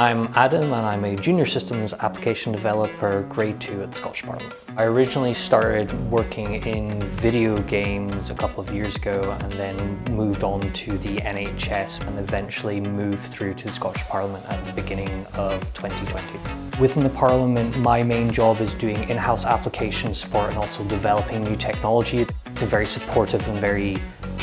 I'm Adam and I'm a Junior Systems Application Developer Grade 2 at Scottish Parliament. I originally started working in video games a couple of years ago and then moved on to the NHS and eventually moved through to Scottish Parliament at the beginning of 2020. Within the Parliament, my main job is doing in-house application support and also developing new technology. It's a very supportive and very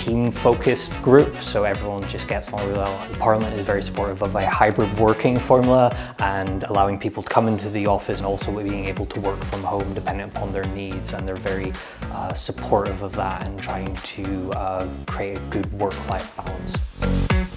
team-focused group, so everyone just gets along really well. Parliament is very supportive of a hybrid working formula and allowing people to come into the office and also being able to work from home depending upon their needs and they're very uh, supportive of that and trying to uh, create a good work-life balance.